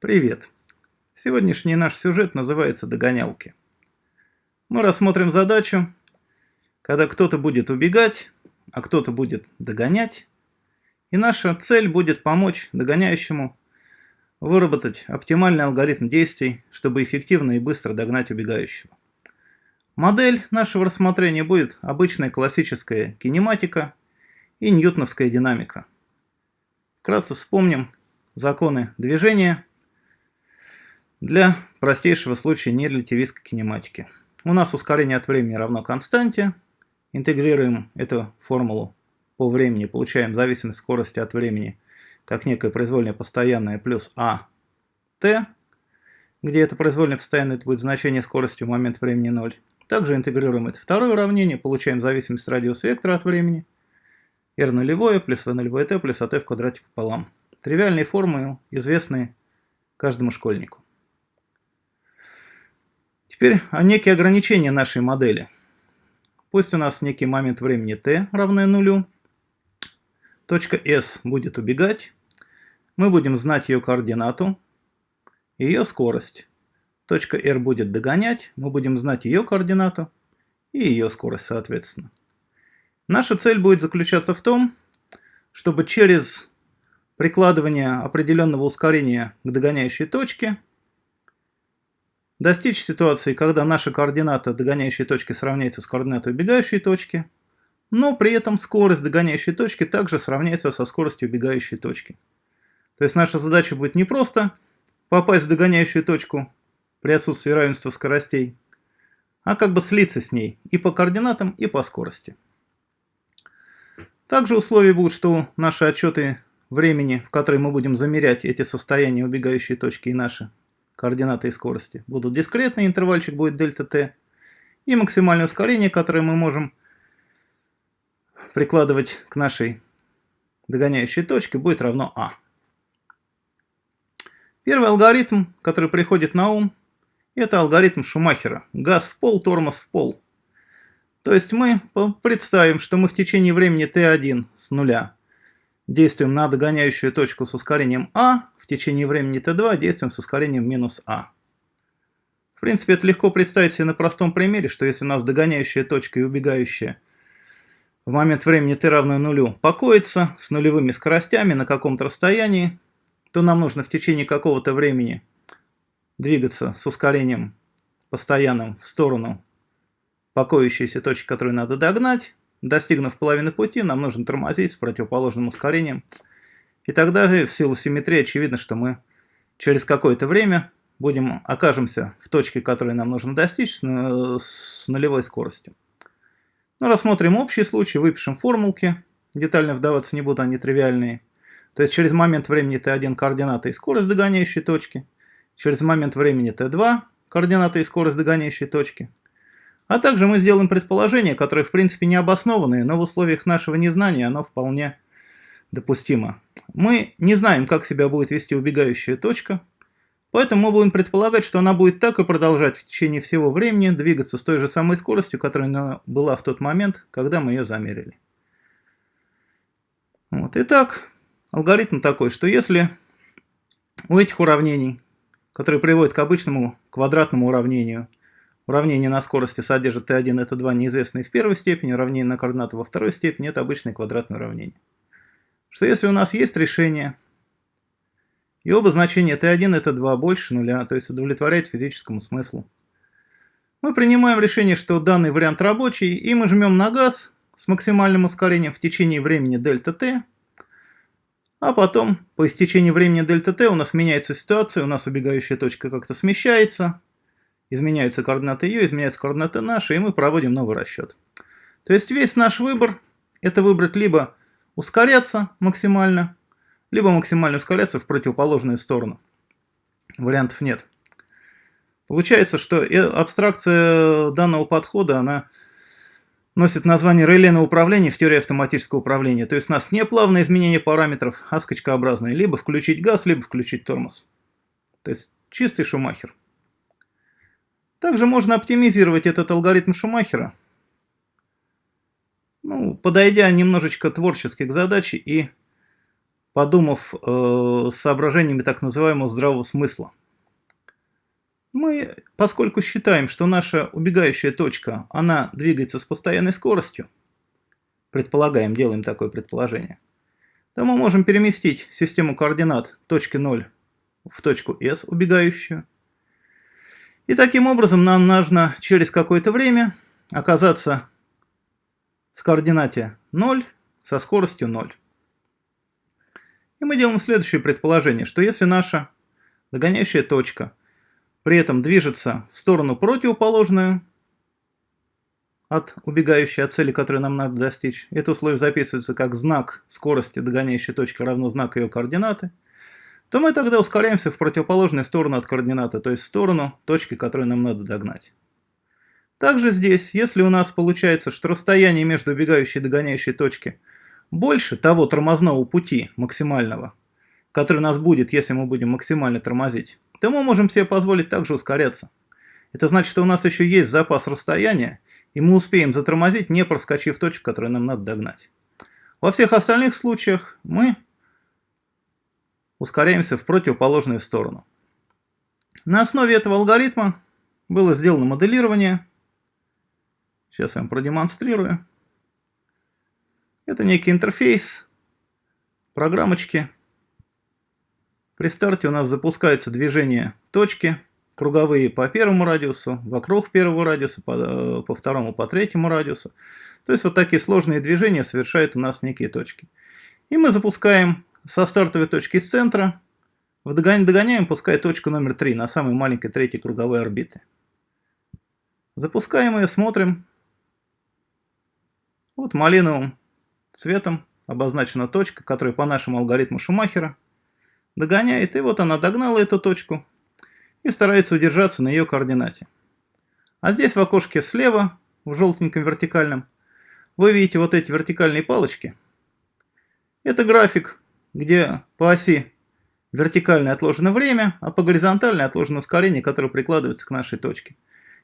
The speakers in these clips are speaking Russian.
Привет! Сегодняшний наш сюжет называется «Догонялки». Мы рассмотрим задачу, когда кто-то будет убегать, а кто-то будет догонять, и наша цель будет помочь догоняющему выработать оптимальный алгоритм действий, чтобы эффективно и быстро догнать убегающего. Модель нашего рассмотрения будет обычная классическая кинематика и ньютоновская динамика. Вкратце вспомним законы движения – для простейшего случая нерелятивистской кинематики. У нас ускорение от времени равно константе. Интегрируем эту формулу по времени, получаем зависимость скорости от времени как некое произвольное постоянное плюс а t, где это произвольное постоянное это будет значение скорости в момент времени 0. Также интегрируем это второе уравнение, получаем зависимость радиуса вектора от времени r нулевое плюс v нулевое t плюс at в квадрате пополам. Тривиальные формулы, известные каждому школьнику. Теперь некие ограничения нашей модели. Пусть у нас некий момент времени t равное нулю. Точка S будет убегать. Мы будем знать ее координату и ее скорость. Точка R будет догонять. Мы будем знать ее координату и ее скорость соответственно. Наша цель будет заключаться в том, чтобы через прикладывание определенного ускорения к догоняющей точке – Достичь ситуации, когда наша координата догоняющей точки сравняется с координатой убегающей точки, но при этом скорость догоняющей точки также сравняется со скоростью убегающей точки. То есть наша задача будет не просто попасть в догоняющую точку при отсутствии равенства скоростей, а как бы слиться с ней и по координатам, и по скорости. Также условия будут, что наши отчеты времени, в которые мы будем замерять эти состояния убегающей точки и наши координаты и скорости будут дискретные, интервальчик будет дельта t, и максимальное ускорение, которое мы можем прикладывать к нашей догоняющей точке, будет равно а. Первый алгоритм, который приходит на ум, это алгоритм Шумахера. Газ в пол, тормоз в пол. То есть мы представим, что мы в течение времени t1 с нуля действуем на догоняющую точку с ускорением а, течение времени t2 действуем с ускорением минус а. В принципе, это легко представить себе на простом примере, что если у нас догоняющая точка и убегающая в момент времени t равно нулю покоится с нулевыми скоростями на каком-то расстоянии, то нам нужно в течение какого-то времени двигаться с ускорением постоянным в сторону покоящейся точки, которую надо догнать. Достигнув половины пути, нам нужно тормозить с противоположным ускорением – и тогда в силу симметрии очевидно, что мы через какое-то время будем, окажемся в точке, которой нам нужно достичь, с, с нулевой скоростью. Ну, рассмотрим общий случай, выпишем формулки. Детально вдаваться не буду, они тривиальные. То есть через момент времени t1 координата и скорость догоняющей точки. Через момент времени t2 координата и скорость догоняющей точки. А также мы сделаем предположение, которое в принципе не обоснованное, но в условиях нашего незнания оно вполне допустимо. Мы не знаем, как себя будет вести убегающая точка, поэтому мы будем предполагать, что она будет так и продолжать в течение всего времени двигаться с той же самой скоростью, которая она была в тот момент, когда мы ее замерили. Вот. Итак, алгоритм такой, что если у этих уравнений, которые приводят к обычному квадратному уравнению, уравнение на скорости содержит t1 и t2 неизвестные в первой степени, уравнение на координаты во второй степени, это обычное квадратное уравнение что если у нас есть решение, и оба значения t1 и t2 больше нуля, то есть удовлетворяет физическому смыслу, мы принимаем решение, что данный вариант рабочий, и мы жмем на газ с максимальным ускорением в течение времени дельта t, а потом по истечении времени дельта t у нас меняется ситуация, у нас убегающая точка как-то смещается, изменяются координаты ее, изменяются координаты наши, и мы проводим новый расчет. То есть весь наш выбор – это выбрать либо ускоряться максимально, либо максимально ускоряться в противоположную сторону. Вариантов нет. Получается, что абстракция данного подхода, она носит название релейного управления в теории автоматического управления. То есть у нас не плавное изменение параметров, а скачкообразное. Либо включить газ, либо включить тормоз. То есть чистый Шумахер. Также можно оптимизировать этот алгоритм Шумахера ну, подойдя немножечко творчески к задаче и подумав э, соображениями так называемого здравого смысла. Мы, поскольку считаем, что наша убегающая точка, она двигается с постоянной скоростью, предполагаем, делаем такое предположение, то мы можем переместить систему координат точки 0 в точку S, убегающую. И таким образом нам нужно через какое-то время оказаться с координате 0 со скоростью 0. И мы делаем следующее предположение, что если наша догоняющая точка при этом движется в сторону противоположную от убегающей от цели, которую нам надо достичь, это условие записывается как знак скорости догоняющей точки равно знаку ее координаты, то мы тогда ускоряемся в противоположную сторону от координаты, то есть в сторону точки, которую нам надо догнать. Также здесь, если у нас получается, что расстояние между убегающей и догоняющей точки больше того тормозного пути максимального, который у нас будет, если мы будем максимально тормозить, то мы можем себе позволить также ускоряться. Это значит, что у нас еще есть запас расстояния, и мы успеем затормозить, не проскочив точку, которую нам надо догнать. Во всех остальных случаях мы ускоряемся в противоположную сторону. На основе этого алгоритма было сделано моделирование. Сейчас я вам продемонстрирую. Это некий интерфейс, программочки. При старте у нас запускается движение точки, круговые по первому радиусу, вокруг первого радиуса, по, э, по второму, по третьему радиусу. То есть вот такие сложные движения совершают у нас некие точки. И мы запускаем со стартовой точки с центра, догоняем, догоняем, пускай точку номер 3 на самой маленькой третьей круговой орбиты. Запускаем ее, смотрим. Вот малиновым цветом обозначена точка, которая по нашему алгоритму Шумахера догоняет. И вот она догнала эту точку и старается удержаться на ее координате. А здесь в окошке слева, в желтеньком вертикальном, вы видите вот эти вертикальные палочки. Это график, где по оси вертикальное отложено время, а по горизонтальной отложено ускорение, которое прикладывается к нашей точке.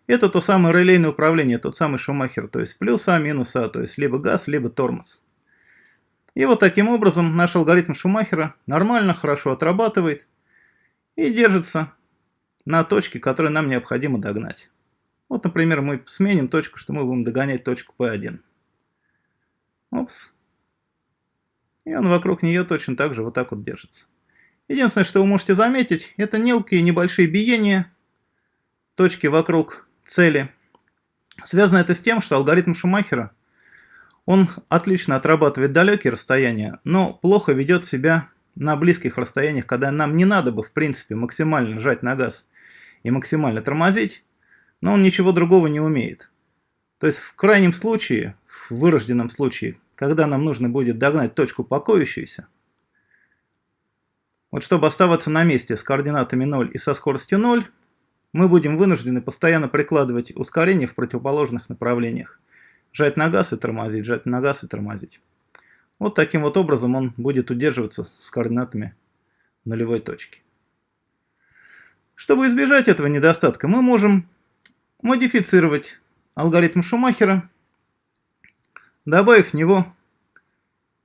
Это то самое релейное управление, тот самый Шумахер, то есть плюс А, минус А, то есть либо газ, либо тормоз. И вот таким образом наш алгоритм Шумахера нормально, хорошо отрабатывает и держится на точке, которую нам необходимо догнать. Вот, например, мы сменим точку, что мы будем догонять точку P1. Опс. И он вокруг нее точно так же вот так вот держится. Единственное, что вы можете заметить, это мелкие небольшие биения точки вокруг цели. Связано это с тем, что алгоритм Шумахера – он отлично отрабатывает далекие расстояния, но плохо ведет себя на близких расстояниях, когда нам не надо бы, в принципе, максимально жать на газ и максимально тормозить, но он ничего другого не умеет. То есть в крайнем случае, в вырожденном случае, когда нам нужно будет догнать точку покоящуюся, вот чтобы оставаться на месте с координатами 0 и со скоростью 0, мы будем вынуждены постоянно прикладывать ускорение в противоположных направлениях. Жать на газ и тормозить, жать на газ и тормозить. Вот таким вот образом он будет удерживаться с координатами нулевой точки. Чтобы избежать этого недостатка, мы можем модифицировать алгоритм Шумахера, добавив в него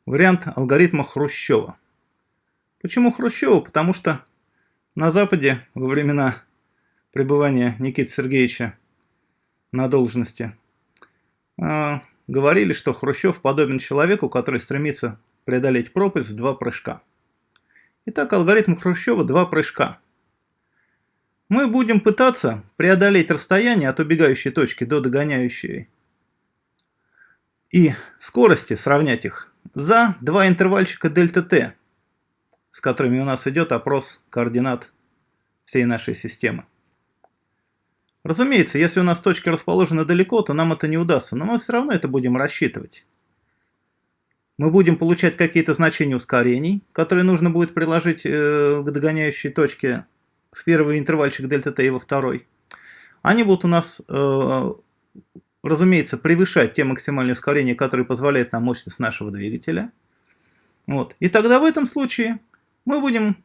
вариант алгоритма Хрущева. Почему Хрущева? Потому что на Западе во времена пребывания Никиты Сергеевича на должности э, говорили, что Хрущев подобен человеку, который стремится преодолеть пропасть в два прыжка. Итак, алгоритм Хрущева – два прыжка. Мы будем пытаться преодолеть расстояние от убегающей точки до догоняющей и скорости сравнять их за два интервальчика дельта t, с которыми у нас идет опрос координат всей нашей системы. Разумеется, если у нас точки расположены далеко, то нам это не удастся, но мы все равно это будем рассчитывать. Мы будем получать какие-то значения ускорений, которые нужно будет приложить э, к догоняющей точке в первый интервальчик дельта t и во второй. Они будут у нас, э, разумеется, превышать те максимальные ускорения, которые позволяют нам мощность нашего двигателя. Вот. И тогда в этом случае мы будем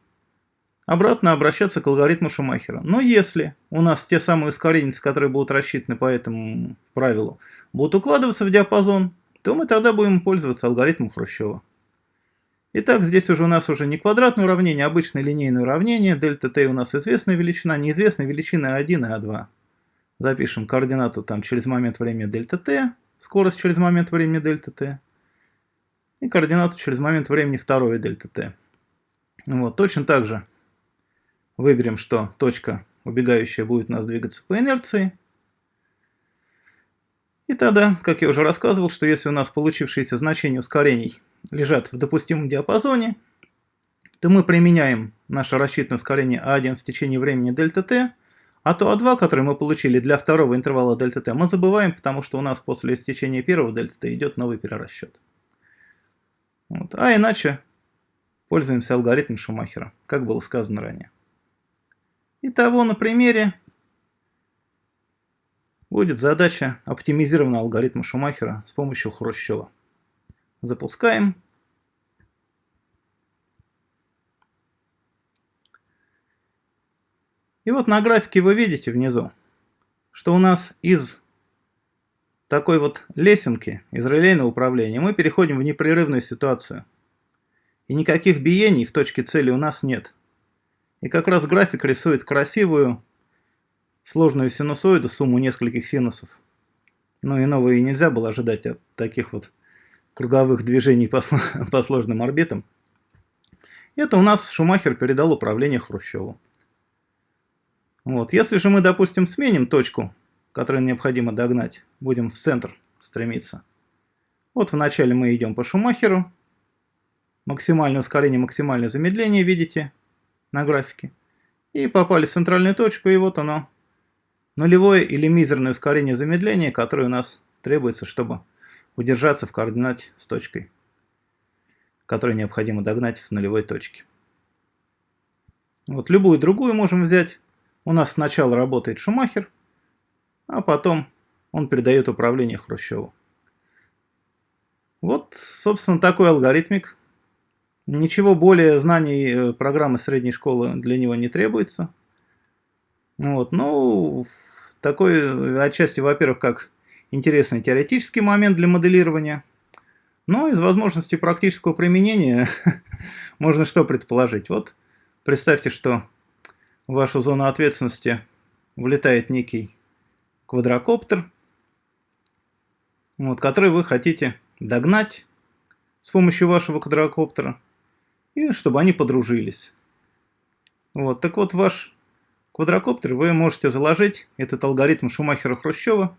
обратно обращаться к алгоритму Шумахера. Но если у нас те самые ускоренцы, которые будут рассчитаны по этому правилу, будут укладываться в диапазон, то мы тогда будем пользоваться алгоритмом Хрущева. Итак, здесь уже у нас уже не квадратное уравнение, а обычное линейное уравнение. Дельта t у нас известная величина, неизвестная величина 1 и а2. Запишем координату там через момент времени дельта t, скорость через момент времени дельта t. И координату через момент времени второе дельта t. Вот, точно так же выберем, что точка убегающая будет у нас двигаться по инерции. И тогда, как я уже рассказывал, что если у нас получившиеся значения ускорений лежат в допустимом диапазоне, то мы применяем наше рассчитанное ускорение А1 в течение времени дельта t, а то А2, которое мы получили для второго интервала дельта t, мы забываем, потому что у нас после истечения первого дельта t идет новый перерасчет. Вот. А иначе пользуемся алгоритмом Шумахера, как было сказано ранее. Итого на примере будет задача оптимизированного алгоритма Шумахера с помощью Хрущева. Запускаем. И вот на графике вы видите внизу, что у нас из такой вот лесенки, из релейного управления, мы переходим в непрерывную ситуацию. И никаких биений в точке цели у нас нет. И как раз график рисует красивую сложную синусоиду, сумму нескольких синусов. Ну, и нельзя было ожидать от таких вот круговых движений по, по сложным орбитам. Это у нас Шумахер передал управление Хрущеву. Вот. Если же мы, допустим, сменим точку, которую необходимо догнать, будем в центр стремиться. Вот вначале мы идем по Шумахеру. Максимальное ускорение, максимальное замедление, видите, на графике. И попали в центральную точку, и вот оно. Нулевое или мизерное ускорение замедления, которое у нас требуется, чтобы удержаться в координате с точкой, которую необходимо догнать в нулевой точке. Вот любую другую можем взять. У нас сначала работает Шумахер, а потом он передает управление Хрущеву. Вот, собственно, такой алгоритмик. Ничего более знаний э, программы средней школы для него не требуется. Вот, ну, такой э, отчасти, во-первых, как интересный теоретический момент для моделирования. Но из возможностей практического применения можно что предположить? Вот представьте, что в вашу зону ответственности влетает некий квадрокоптер, вот, который вы хотите догнать с помощью вашего квадрокоптера, и чтобы они подружились. Вот, так вот, ваш квадрокоптер вы можете заложить этот алгоритм Шумахера-Хрущева,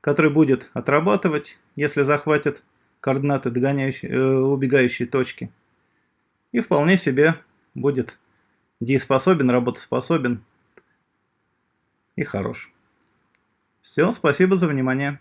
который будет отрабатывать, если захватит координаты догоняющей, э, убегающей точки. И вполне себе будет дееспособен, работоспособен и хорош. Все, спасибо за внимание.